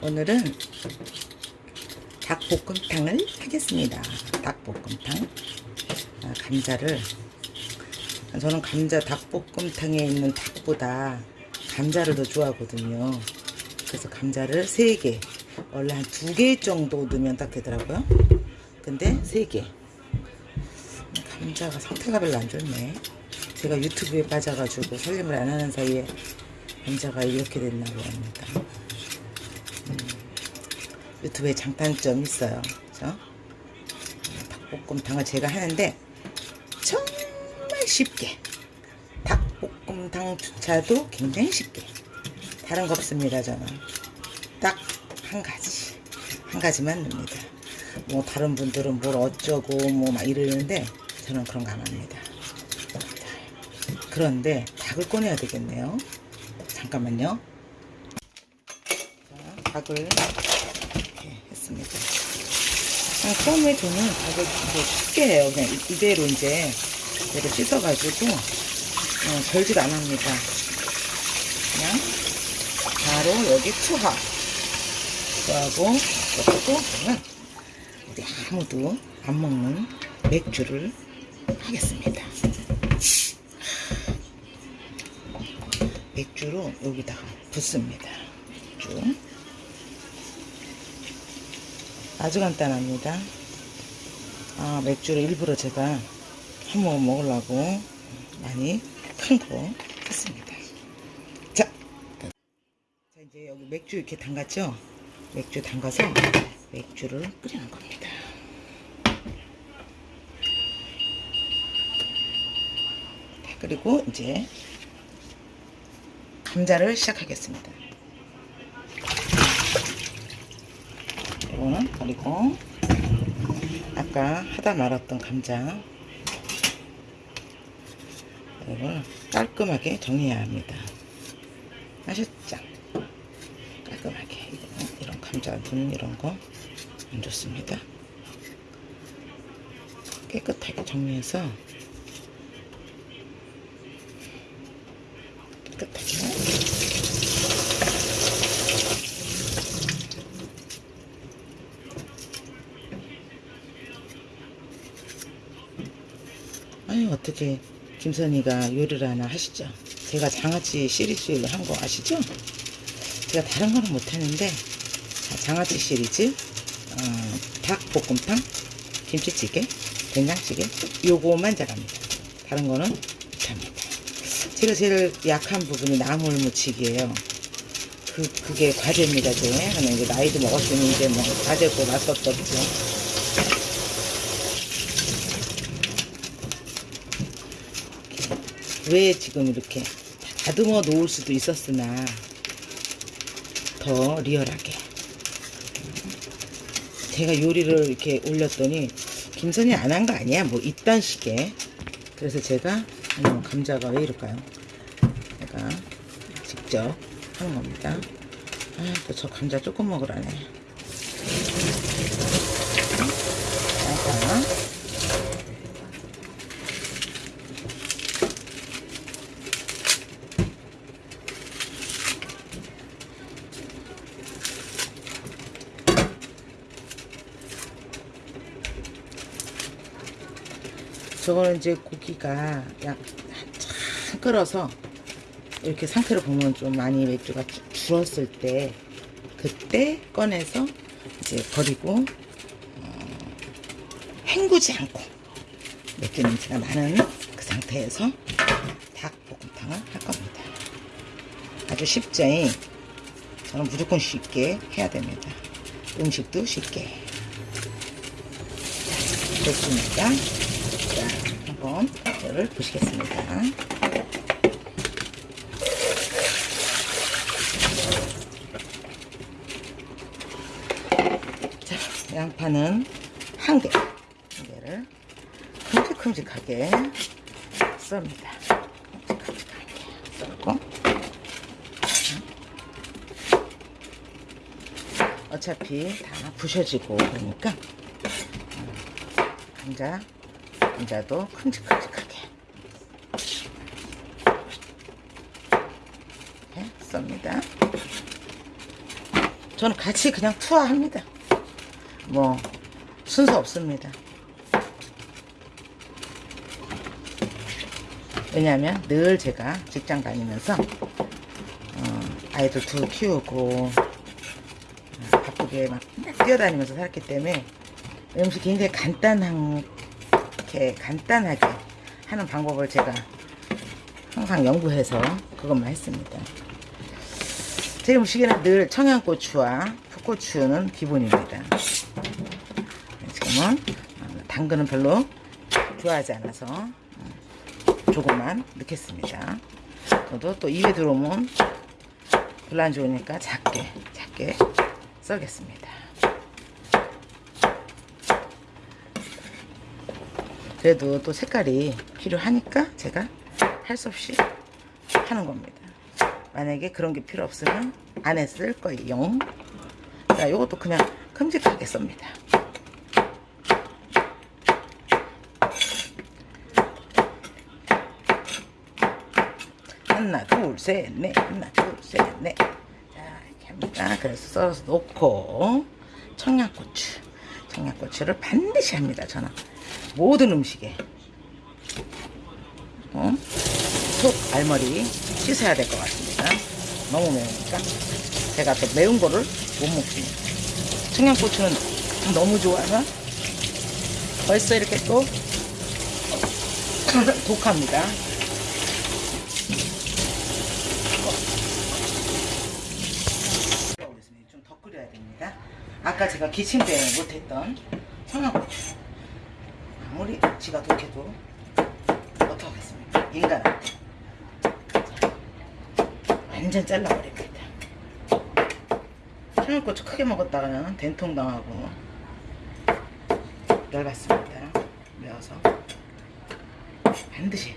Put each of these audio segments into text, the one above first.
오늘은 닭볶음탕을 하겠습니다. 닭볶음탕. 아, 감자를 저는 감자 닭볶음탕에 있는 닭보다 감자를 더 좋아하거든요. 그래서 감자를 3개 원래 한 2개 정도 넣으면 딱 되더라고요. 근데 3개 감자가 상태가 별로 안 좋네. 제가 유튜브에 빠져가지고 살림을 안 하는 사이에 감자가 이렇게 됐나고 합니다. 음, 유튜브에 장단점이 있어요. 그죠? 닭볶음탕을 제가 하는데 정말 쉽게 닭볶음탕 주차도 굉장히 쉽게. 다른 거 없습니다 저는. 딱 한 가지. 한 가지만 넣습니다. 뭐 다른 분들은 뭘 어쩌고 뭐 막 이러는데 저는 그런 거 안 합니다. 그런데 닭을 꺼내야 되겠네요. 잠깐만요. 자, 닭을 이렇게 그냥 처음에 저는 닭을 이제 쉽게 해요. 그냥 이- 이대로 이제 이대로 씻어가지고 어, 별짓 안 합니다. 그냥 바로 여기 투하. 투하고 그리고 저는 우리 아무도 안 먹는 맥주를 하겠습니다. 맥주로 여기다가 붓습니다. 맥주 아주 간단합니다. 아 맥주를 일부러 제가 한 모금 먹으려고 많이 큰거 했습니다. 자, 자 이제 여기 맥주 이렇게 담갔죠? 맥주 담가서 맥주를 끓이는 겁니다. 자, 그리고 이제 감자를 시작하겠습니다 이거는 그리고 아까 하다 말았던 감자. 이걸 깔끔하게 정리해야 합니다. 아셨죠? 깔끔하게 이런 감자 눈 이런 거 안 좋습니다. 깨끗하게 정리해서 깨끗하게 아유 어떻게 김선희가 요리를 하나 하시죠? 제가 장아찌 시리즈 한거 아시죠? 제가 다른 거는 못하는데 자, 장아찌 시리즈 어, 닭볶음탕 김치찌개 된장찌개 요거만 잘합니다. 다른 거는 못합니다. 제가 제일 약한 부분이 나물 무치기예요. 그, 그게 과제입니다 제 저는 나이도 먹었으니 이제 뭐 과제고 없죠 왜 지금 이렇게 다듬어 놓을 수도 있었으나 더 리얼하게. 제가 요리를 이렇게 올렸더니 김선이 안 한 거 아니야? 뭐 이딴 식의. 그래서 제가 감자가 왜 이럴까요? 제가 직접 하는 겁니다. 아, 또 저 감자 조금 먹으라네 자, 저거는 이제 고기가 약 한참 끓어서 이렇게 상태를 보면 좀 많이 맥주가 주- 줄었을 때 그때 꺼내서 이제 버리고 어, 헹구지 않고 맥주 냄새가 나는 그 상태에서 닭볶음탕을 할 겁니다. 아주 쉽죠? 저는 무조건 쉽게 해야 됩니다. 음식도 쉽게. 자, 됐습니다. 이거를 보시겠습니다. 자, 양파는 한 개, 한 개를 큼직큼직하게 썹니다. 큼직큼직하게 썰고 어차피 다 부셔지고 그러니까 음, 감자 감자도 큼직큼직하게 썹니다. 저는 같이 그냥 투하합니다. 뭐 순서 없습니다. 왜냐하면 늘 제가 직장 다니면서 어, 아이들 둘 키우고 어, 바쁘게 막 뛰어다니면서 살기 때문에 음식 굉장히 간단하게 간단하게 하는 방법을 제가 항상 연구해서 그것만 했습니다. 제 음식에는 늘 청양고추와 풋고추는 기본입니다. 지금은 어, 당근은 별로 좋아하지 않아서 어, 조금만 넣겠습니다. 저도 또 입에 들어오면 별로 안 좋으니까 작게 작게 썰겠습니다. 그래도 또 색깔이 필요하니까 제가 할 수 없이 하는 겁니다. 만약에 그런 게 필요 없으면 안에 쓸 거예요. 자, 요것도 그냥 큼직하게 썹니다. 하나, 둘, 셋, 넷. 하나, 둘, 셋, 넷. 자, 이렇게 합니다. 그래서 썰어서 놓고 청양고추. 청양고추를 반드시 합니다. 저는 모든 음식에. 어? 속 알머리 씻어야 될 것 같습니다. 너무 매우니까. 제가 또 매운 거를 못 먹습니다. 청양고추는 너무 좋아서 벌써 이렇게 또 독합니다. 좀 더 끓여야 됩니다. 아까 제가 기침 때문에 못했던 청양고추. 아무리 지가 독해도 어떡하겠습니까? 자, 완전 잘라버립니다. 청양고추 크게 먹었다가는 된통 당하고 열받습니다. 매워서 반드시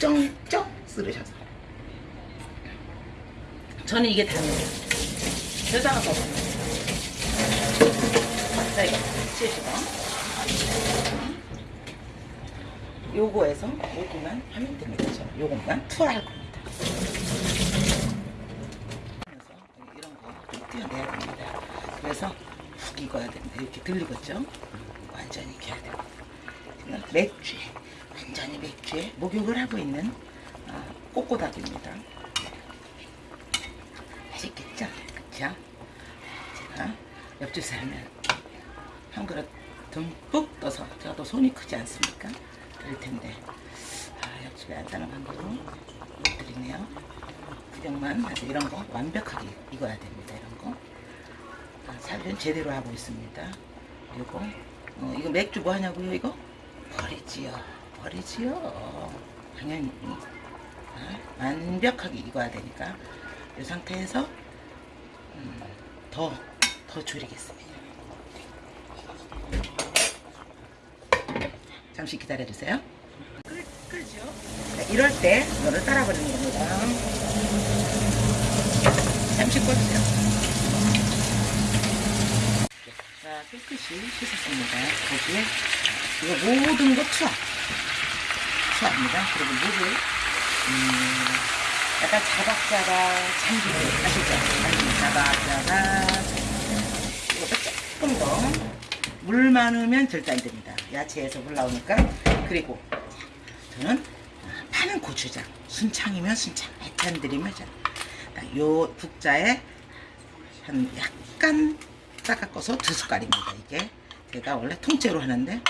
쩡쩡 쓰르셔서 저는 이게 답니다. 여자가 더 자, 이거 치시고 요거에서 요거만 하면 됩니다. 요것만 투하할 겁니다. 그래서 이런 거 띄어내야 됩니다. 그래서 푹 익어야 됩니다. 이렇게 들리겠죠? 완전히 익혀야 됩니다. 맥주에 완전히 맥주에 목욕을 하고 있는 아, 꼬꼬닭입니다. 맛있겠죠? 그쵸? 제가 옆집 살면 한 그릇 듬뿍 떠서 제가 또 손이 크지 않습니까? 그럴 텐데 아, 옆집에 안 따는 방법으로 못 드리네요. 구경만 아주 이런 거 완벽하게 익어야 됩니다. 이런 거 아, 살균 제대로 하고 있습니다. 이거 어, 이거 맥주 뭐 하냐고요? 이거 버리지요. 버리지요. 당연히 아, 완벽하게 익어야 되니까 이 상태에서 음, 더, 더 졸이겠습니다. 잠시 기다려주세요. 끓, 끓죠? 자, 이럴 때 이거를 따라버리는 겁니다. 잠시 꺼주세요. 자, 깨끗이 씻었습니다. 거기에 이거 모든 거 투하. 투하입니다. 그리고 물을 음, 약간 자박자박 아시죠? 아시죠? 자박자박 이것도 조금 더 물 많으면 절대 안 됩니다. 야채에서 물 나오니까 그리고 저는 고추장 순창이면 순창 해찬 드리면 요 국자에 한 약간 닦아서 두 숟갈입니다. 이게 제가 원래 통째로 하는데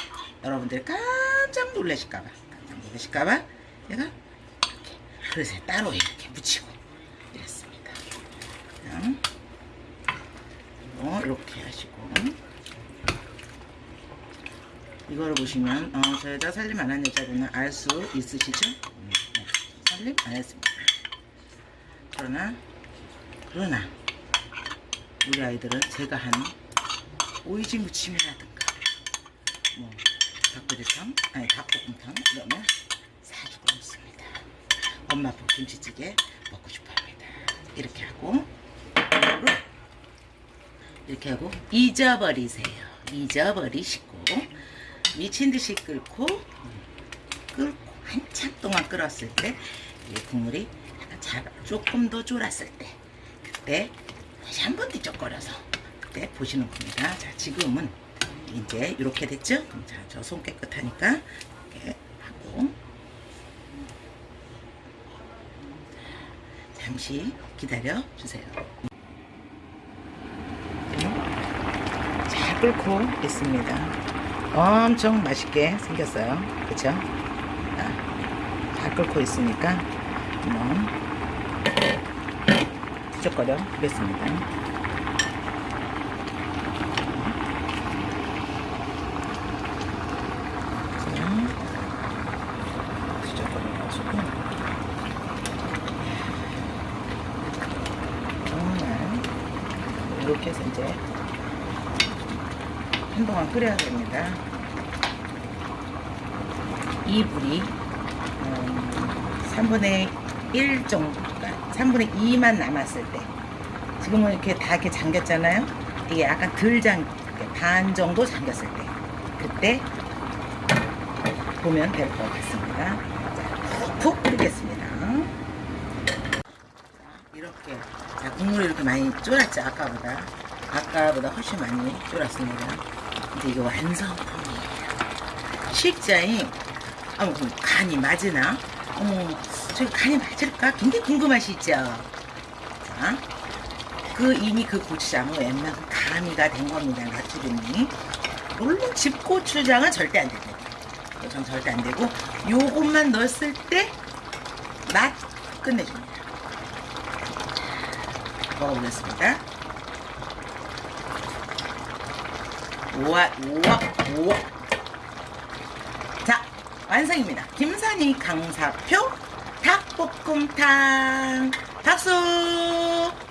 여러분들이 깜짝 놀라실까봐 깜짝 놀라실까봐 제가 이렇게 그릇에 따로 이렇게 묻히고 이랬습니다. 어, 이렇게 하시고 이거를 보시면 어, 저 여자 살림 안 한 여자분은 알 수 있으시죠? 음, 네. 살림 안 했습니다. 그러나 그러나 우리 아이들은 제가 한 오이지 무침이라든가 뭐 닭도리탕 아니 닭볶음탕 이러면 사주고 먹습니다. 엄마 복 김치찌개 먹고 싶어합니다. 이렇게 하고 이렇게 하고 잊어버리세요. 잊어버리시고 미친 듯이 끓고 끓고 한참 동안 끓었을 때이 국물이 조금 더 졸았을 때 그때 다시 한 번 뒤적거려서 그때 보시는 겁니다. 자, 지금은 이제 이렇게 됐죠? 자, 저 손 깨끗하니까 이렇게 하고 잠시 기다려 주세요. 잘 끓고 있습니다. 엄청 맛있게 생겼어요. 그쵸? 자, 잘 끓고 있으니까 한번 뒤적거려 보겠습니다. 이렇게 해서 이제 한동안 끓여야 됩니다. 이 불이 음, 3분의 1 정도, 그러니까 3분의 2만 남았을 때 지금은 이렇게 다 이렇게 잠겼잖아요. 이게 약간 덜 잠, 반 정도 잠겼을 때 그때 보면 될 것 같습니다. 자, 푹 끓이겠습니다. 자, 이렇게 자 국물이 이렇게 많이 쫄았죠 아까보다 아까보다 훨씬 많이 쫄았습니다. 근데 이게 완성품이에요. 식자인 어, 간이 맞으나? 어머, 저기 간이 맞을까? 굉장히 궁금하시죠? 자, 그 이미 그 고추장은 웬만큼 가미가 된 겁니다. 나트륨이. 물론 집고추장은 절대 안 됩니다. 전 절대 안 되고 요것만 넣었을 때 맛 끝내줍니다. 자, 먹어보겠습니다. 우와, 우와, 우와. 자, 완성입니다. 김산이 강사표 닭볶음탕. 박수!